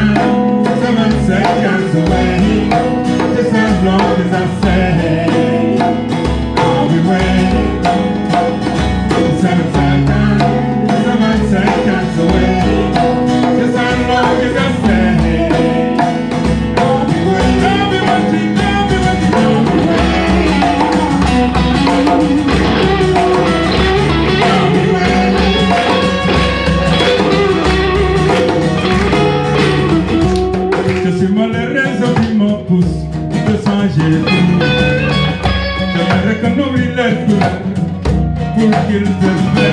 Amen. Suis malheureuse qui me pousse de changer tout. J'aimerais qu'on les pour qu'ils. Moi,